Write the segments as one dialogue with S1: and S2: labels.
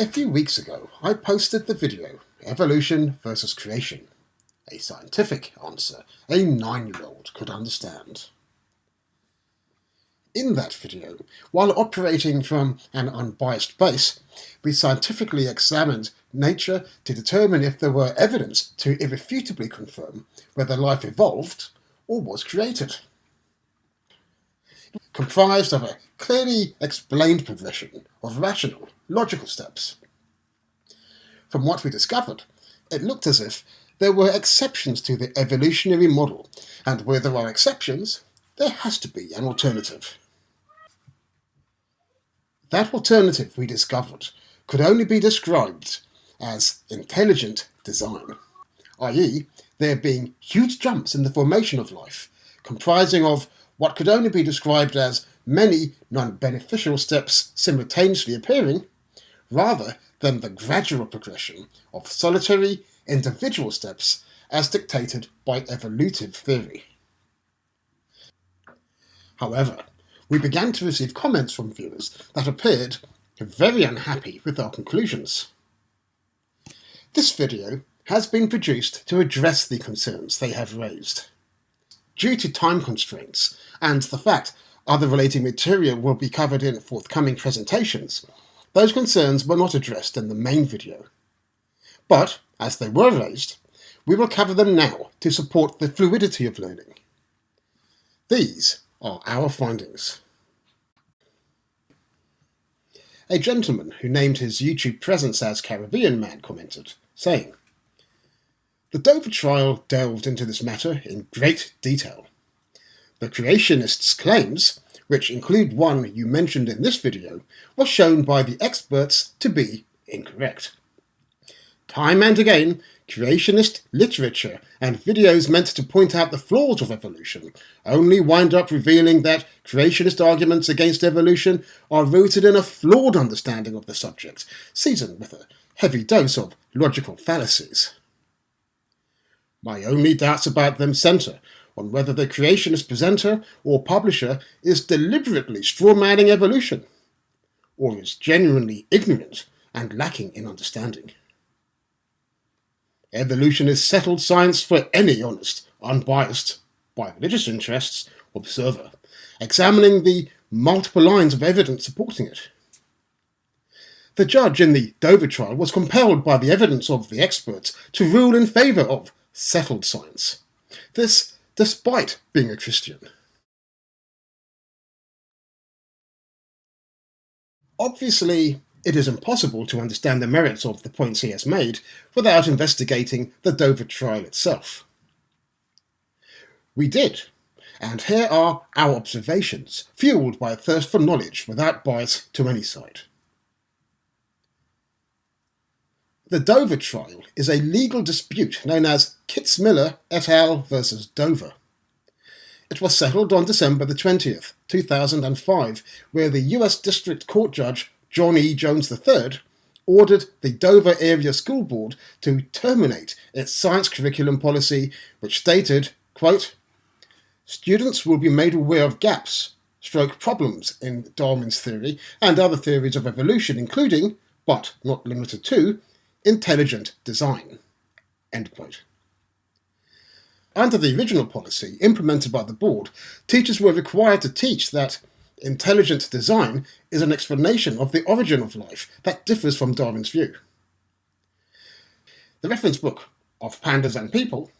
S1: A few weeks ago, I posted the video Evolution versus Creation, a scientific answer a nine-year-old could understand. In that video, while operating from an unbiased base, we scientifically examined nature to determine if there were evidence to irrefutably confirm whether life evolved or was created. Comprised of a clearly explained progression of rational, logical steps. From what we discovered, it looked as if there were exceptions to the evolutionary model, and where there are exceptions, there has to be an alternative. That alternative we discovered could only be described as intelligent design, i.e. there being huge jumps in the formation of life, comprising of what could only be described as many non-beneficial steps simultaneously appearing, rather than the gradual progression of solitary individual steps as dictated by evolutive theory. However, we began to receive comments from viewers that appeared very unhappy with our conclusions. This video has been produced to address the concerns they have raised. Due to time constraints and the fact other related material will be covered in forthcoming presentations, those concerns were not addressed in the main video. But, as they were raised, we will cover them now to support the fluidity of learning. These are our findings. A gentleman who named his YouTube presence as Caribbean Man commented, saying, The Dover trial delved into this matter in great detail. The creationists' claims, which include one you mentioned in this video, were shown by the experts to be incorrect. Time and again, creationist literature and videos meant to point out the flaws of evolution only wind up revealing that creationist arguments against evolution are rooted in a flawed understanding of the subject, seasoned with a heavy dose of logical fallacies. My only doubts about them centre on whether the creationist presenter or publisher is deliberately strawmanning evolution, or is genuinely ignorant and lacking in understanding. Evolution is settled science for any honest, unbiased, by religious interests, observer, examining the multiple lines of evidence supporting it. The judge in the Dover trial was compelled by the evidence of the experts to rule in favour of settled science. This despite being a Christian. Obviously, it is impossible to understand the merits of the points he has made without investigating the Dover trial itself. We did, and here are our observations, fueled by a thirst for knowledge without bias to any side. The Dover trial is a legal dispute known as Kitzmiller et al. versus Dover. It was settled on December the 20th, 2005, where the US District Court Judge John E. Jones III, ordered the Dover Area School Board to terminate its science curriculum policy, which stated, quote, Students will be made aware of gaps, stroke problems in Darwin's theory and other theories of evolution, including, but not limited to, intelligent design. End quote. Under the original policy implemented by the board, teachers were required to teach that intelligent design is an explanation of the origin of life that differs from Darwin's view. The reference book of Pandas and People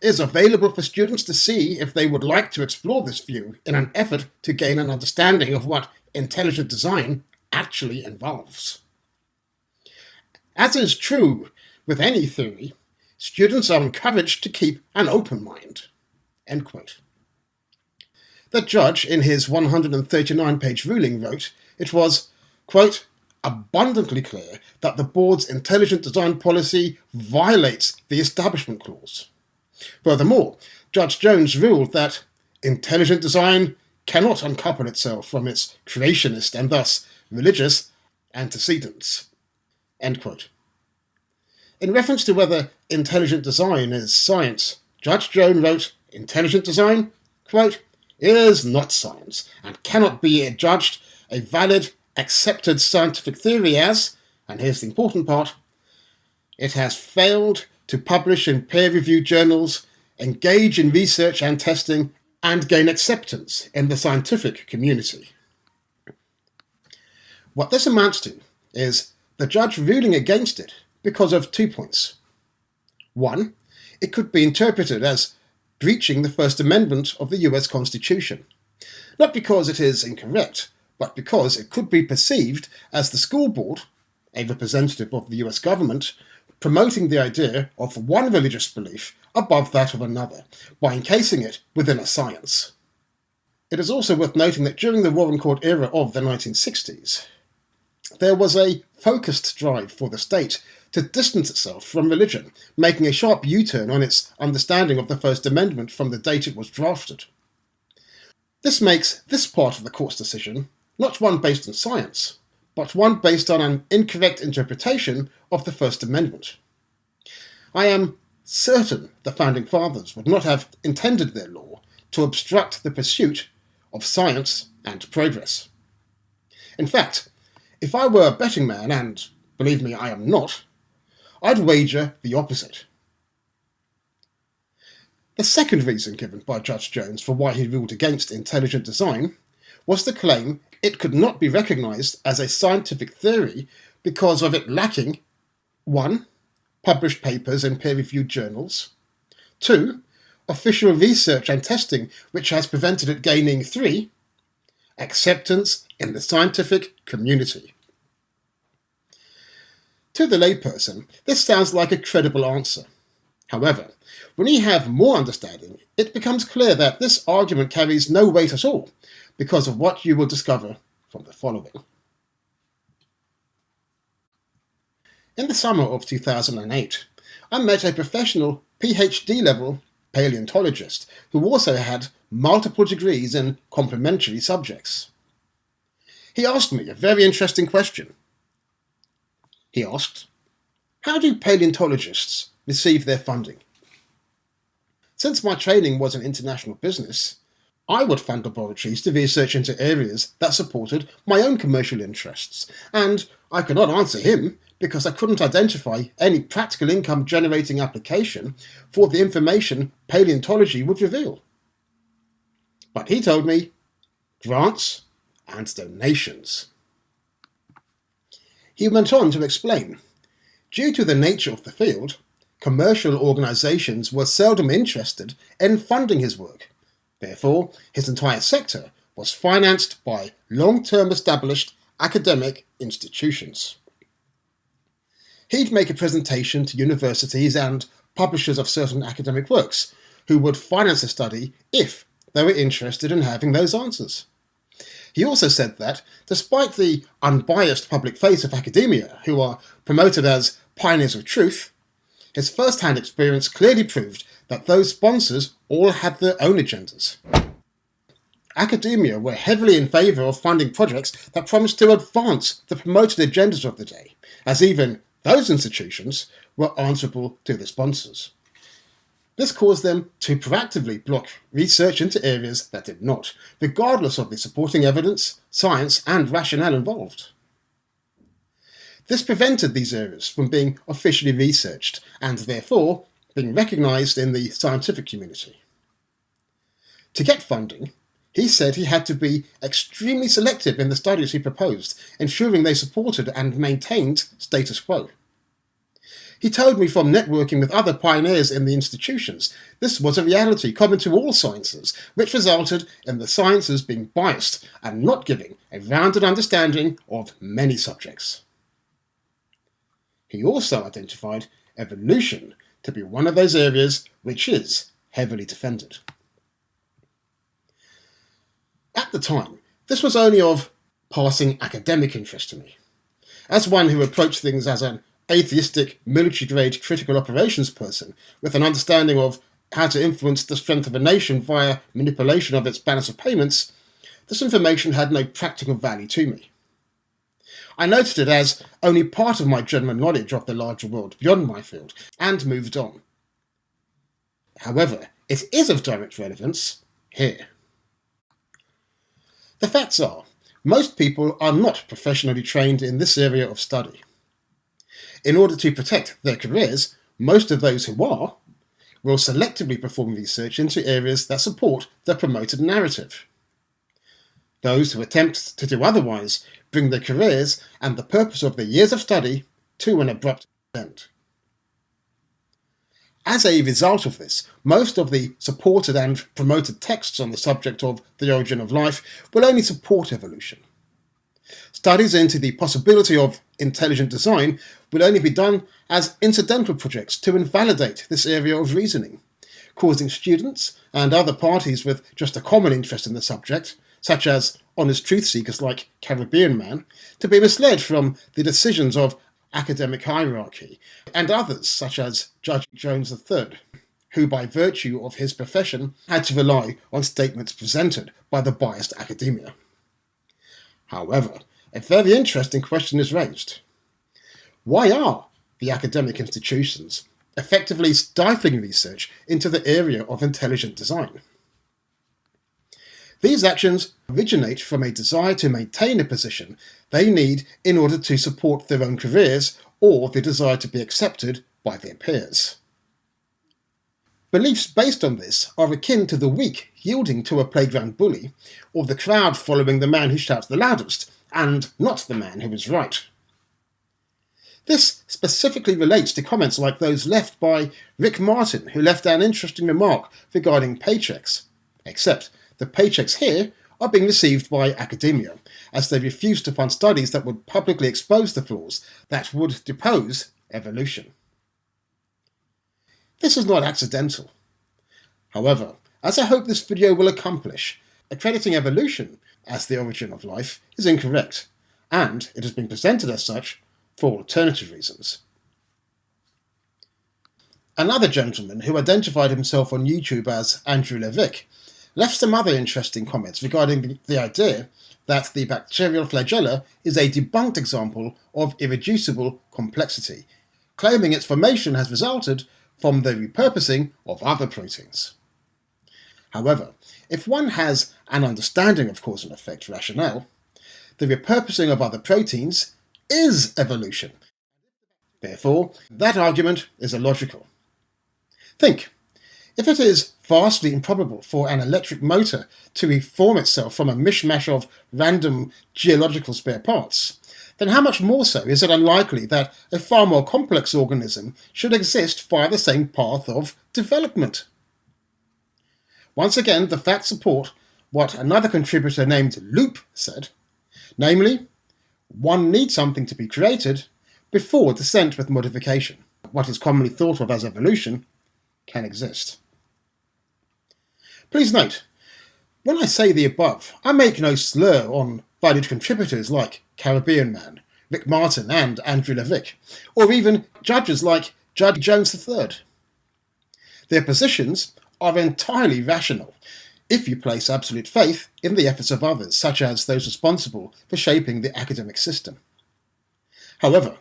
S1: is available for students to see if they would like to explore this view in an effort to gain an understanding of what intelligent design actually involves. As is true with any theory, students are encouraged to keep an open mind. End quote. The judge, in his 139-page ruling, wrote it was, quote, abundantly clear that the board's intelligent design policy violates the Establishment Clause. Furthermore, Judge Jones ruled that intelligent design cannot uncouple itself from its creationist and thus religious antecedents. End quote. In reference to whether intelligent design is science, Judge Jones wrote, intelligent design, quote, is not science and cannot be adjudged a valid, accepted scientific theory as, and here's the important part, it has failed to publish in peer-reviewed journals, engage in research and testing, and gain acceptance in the scientific community. What this amounts to is the judge ruling against it because of two points. One, it could be interpreted as breaching the First Amendment of the US Constitution, not because it is incorrect, but because it could be perceived as the school board, a representative of the US government, promoting the idea of one religious belief above that of another, by encasing it within a science. It is also worth noting that during the Warren Court era of the 1960s, there was a focused drive for the state to distance itself from religion, making a sharp U-turn on its understanding of the First Amendment from the date it was drafted. This makes this part of the court's decision not one based on science, but one based on an incorrect interpretation of the First Amendment. I am certain the Founding Fathers would not have intended their law to obstruct the pursuit of science and progress. In fact, if I were a betting man, and believe me, I am not, I'd wager the opposite. The second reason given by Judge Jones for why he ruled against intelligent design was the claim it could not be recognised as a scientific theory because of it lacking 1. Published papers in peer-reviewed journals 2. Official research and testing which has prevented it gaining 3. Acceptance in the scientific community. To the layperson, this sounds like a credible answer. However, when you have more understanding, it becomes clear that this argument carries no weight at all, because of what you will discover from the following. In the summer of 2008, I met a professional PhD level paleontologist who also had multiple degrees in complementary subjects. He asked me a very interesting question. He asked, How do paleontologists receive their funding? Since my training was in international business, I would fund laboratories to research into areas that supported my own commercial interests, and I could not answer him because I couldn't identify any practical income generating application for the information paleontology would reveal. But he told me grants and donations. He went on to explain, due to the nature of the field, commercial organisations were seldom interested in funding his work Therefore, his entire sector was financed by long-term established academic institutions. He'd make a presentation to universities and publishers of certain academic works who would finance the study if they were interested in having those answers. He also said that, despite the unbiased public face of academia, who are promoted as pioneers of truth, his first-hand experience clearly proved that those sponsors all had their own agendas. Academia were heavily in favour of funding projects that promised to advance the promoted agendas of the day, as even those institutions were answerable to the sponsors. This caused them to proactively block research into areas that did not, regardless of the supporting evidence, science and rationale involved. This prevented these areas from being officially researched and therefore being recognised in the scientific community. To get funding, he said he had to be extremely selective in the studies he proposed, ensuring they supported and maintained status quo. He told me from networking with other pioneers in the institutions, this was a reality common to all sciences, which resulted in the sciences being biased and not giving a rounded understanding of many subjects. He also identified evolution to be one of those areas which is heavily defended. At the time, this was only of passing academic interest to me. As one who approached things as an atheistic, military-grade critical operations person with an understanding of how to influence the strength of a nation via manipulation of its balance of payments, this information had no practical value to me. I noted it as only part of my general knowledge of the larger world beyond my field, and moved on. However, it is of direct relevance here. The facts are, most people are not professionally trained in this area of study. In order to protect their careers, most of those who are will selectively perform research into areas that support the promoted narrative. Those who attempt to do otherwise bring their careers and the purpose of their years of study to an abrupt end. As a result of this, most of the supported and promoted texts on the subject of the origin of life will only support evolution. Studies into the possibility of intelligent design will only be done as incidental projects to invalidate this area of reasoning, causing students and other parties with just a common interest in the subject, such as honest truth seekers like Caribbean Man, to be misled from the decisions of academic hierarchy, and others such as Judge Jones III, who by virtue of his profession had to rely on statements presented by the biased academia. However, a very interesting question is raised. Why are the academic institutions effectively stifling research into the area of intelligent design? These actions originate from a desire to maintain a position they need in order to support their own careers or the desire to be accepted by their peers. Beliefs based on this are akin to the weak yielding to a playground bully, or the crowd following the man who shouts the loudest, and not the man who is right. This specifically relates to comments like those left by Rick Martin, who left an interesting remark regarding paychecks, except the paychecks here are being received by academia, as they refuse to fund studies that would publicly expose the flaws that would depose evolution. This is not accidental. However, as I hope this video will accomplish, accrediting evolution as the origin of life is incorrect, and it has been presented as such for alternative reasons. Another gentleman who identified himself on YouTube as Andrew Levick left some other interesting comments regarding the idea that the bacterial flagella is a debunked example of irreducible complexity, claiming its formation has resulted from the repurposing of other proteins. However, if one has an understanding of cause and effect rationale, the repurposing of other proteins is evolution. Therefore, that argument is illogical. Think, if it is vastly improbable for an electric motor to reform itself from a mishmash of random geological spare parts, then how much more so is it unlikely that a far more complex organism should exist via the same path of development? Once again, the facts support what another contributor named Loop said, namely, one needs something to be created before descent with modification, what is commonly thought of as evolution, can exist. Please note, when I say the above, I make no slur on valued contributors like Caribbean Man, Rick Martin and Andrew Levick, or even judges like Judge Jones III. Their positions are entirely rational if you place absolute faith in the efforts of others, such as those responsible for shaping the academic system. However,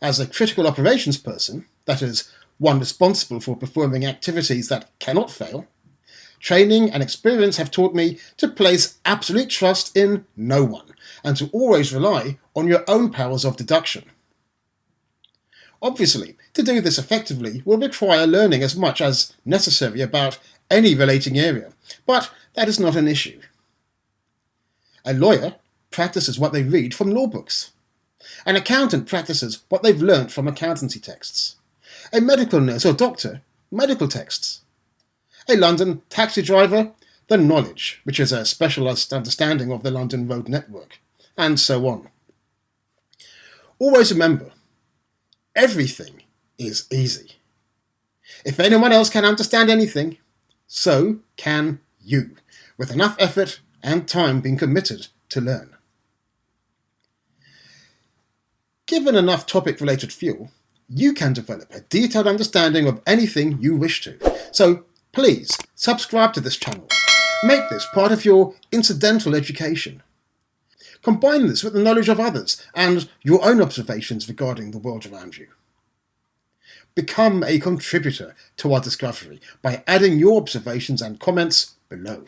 S1: as a critical operations person, that is, one responsible for performing activities that cannot fail, Training and experience have taught me to place absolute trust in no one and to always rely on your own powers of deduction. Obviously, to do this effectively will require learning as much as necessary about any relating area, but that is not an issue. A lawyer practices what they read from law books. An accountant practices what they've learnt from accountancy texts. A medical nurse or doctor, medical texts a London taxi driver, the knowledge, which is a specialised understanding of the London road network, and so on. Always remember, everything is easy. If anyone else can understand anything, so can you, with enough effort and time being committed to learn. Given enough topic-related fuel, you can develop a detailed understanding of anything you wish to. So Please subscribe to this channel. Make this part of your incidental education. Combine this with the knowledge of others and your own observations regarding the world around you. Become a contributor to our discovery by adding your observations and comments below.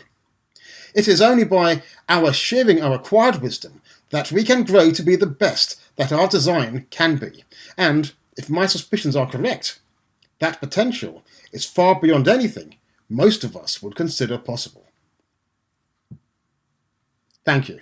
S1: It is only by our sharing our acquired wisdom that we can grow to be the best that our design can be, and if my suspicions are correct, that potential is far beyond anything most of us would consider possible. Thank you.